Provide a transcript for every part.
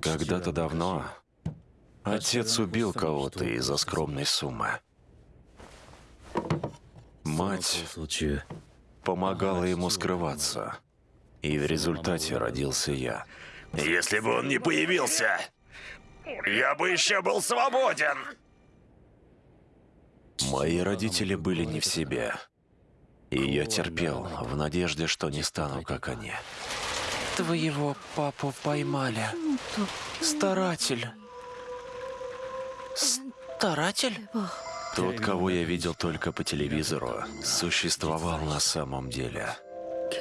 Когда-то давно отец убил кого-то из-за скромной суммы. Мать помогала ему скрываться. И в результате родился я. Если бы он не появился, я бы еще был свободен. Мои родители были не в себе. И я терпел, в надежде, что не стану, как они. Твоего папу поймали. Старатель. Старатель? Тот, кого я видел только по телевизору, существовал на самом деле.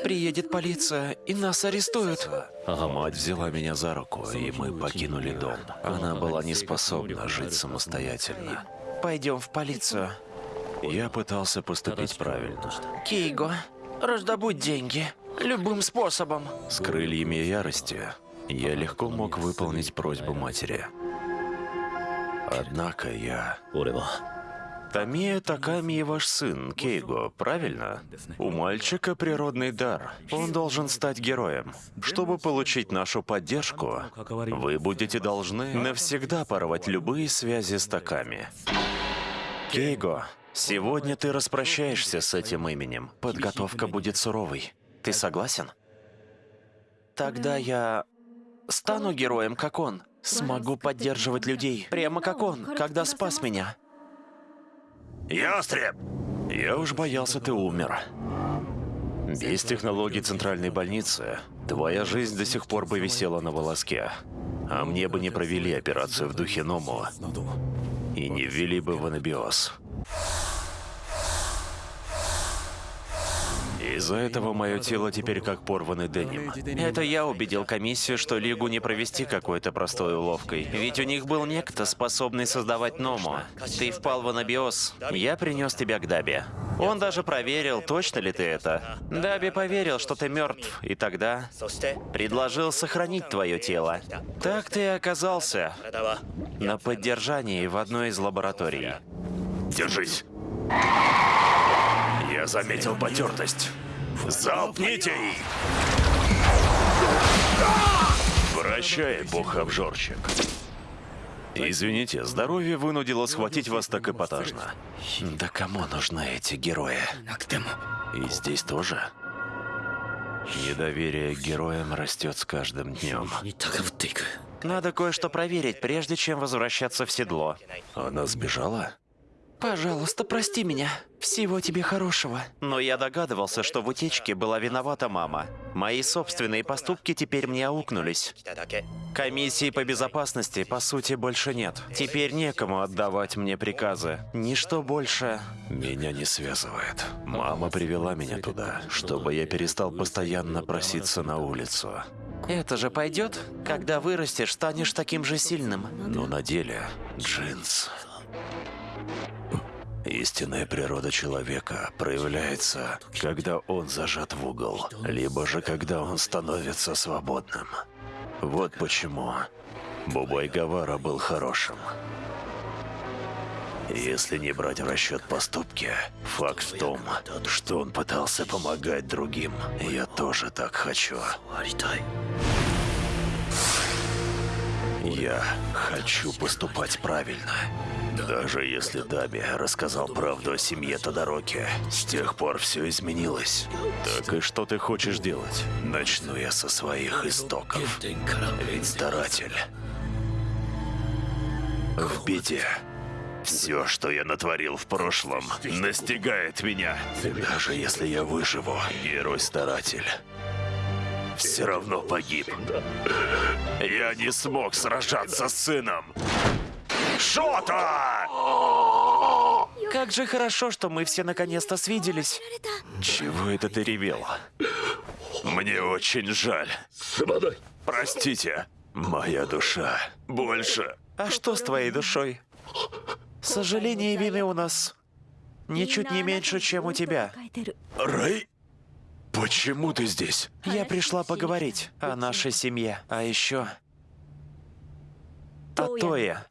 Приедет полиция, и нас арестуют. Мать взяла меня за руку, и мы покинули дом. Она была не способна жить самостоятельно. Пойдем в полицию. Я пытался поступить правильно. Кейго, раздобудь деньги. Любым способом. С крыльями ярости я легко мог выполнить просьбу матери. Однако я... Тамия Таками ваш сын, Кейго, правильно? У мальчика природный дар. Он должен стать героем. Чтобы получить нашу поддержку, вы будете должны навсегда порвать любые связи с Таками. Кейго, сегодня ты распрощаешься с этим именем. Подготовка будет суровой. Ты согласен? Тогда я стану героем, как он. Смогу поддерживать людей, прямо как он, когда спас меня. Ястреб! Я уж боялся, ты умер. Без технологий центральной больницы твоя жизнь до сих пор бы висела на волоске. А мне бы не провели операцию в духе Ному и не ввели бы в анабиоз. Из-за этого мое тело теперь как порванный деним. Это я убедил комиссию, что Лигу не провести какой-то простой уловкой. Ведь у них был некто, способный создавать Ному. Ты впал в анабиоз. Я принес тебя к Даби. Он даже проверил, точно ли ты это. Даби поверил, что ты мертв, и тогда предложил сохранить твое тело. Так ты и оказался на поддержании в одной из лабораторий. Держись. Я заметил потертость. Залпните их! Прощай, бог-обжорчик. Извините, здоровье вынудило схватить вас так эпатажно. Да кому нужны эти герои? И здесь тоже? Недоверие к героям растет с каждым днем. Надо кое-что проверить, прежде чем возвращаться в седло. Она сбежала? Пожалуйста, прости меня. Всего тебе хорошего. Но я догадывался, что в утечке была виновата мама. Мои собственные поступки теперь мне аукнулись. Комиссии по безопасности, по сути, больше нет. Теперь некому отдавать мне приказы. Ничто больше... Меня не связывает. Мама привела меня туда, чтобы я перестал постоянно проситься на улицу. Это же пойдет? Когда вырастешь, станешь таким же сильным. Но на деле джинс Истинная природа человека проявляется, когда он зажат в угол, либо же когда он становится свободным. Вот почему Бубай Гавара был хорошим. Если не брать в расчет поступки, факт в том, что он пытался помогать другим. Я тоже так хочу. Я хочу поступать правильно. Даже если Даби рассказал правду о семье Тодороки, с тех пор все изменилось. Так и что ты хочешь делать? Начну я со своих истоков. Ведь старатель в беде. Все, что я натворил в прошлом, настигает меня. Даже если я выживу, герой-старатель все равно погиб. Я не смог сражаться с сыном. Шота! Как же хорошо, что мы все наконец-то свиделись. Чего это ты ревел? Мне очень жаль. Простите, моя душа больше. А что с твоей душой? Сожаление и вины у нас ничуть не меньше, чем у тебя. Рэй? Почему ты здесь? Я пришла поговорить о нашей семье, а еще о Тое.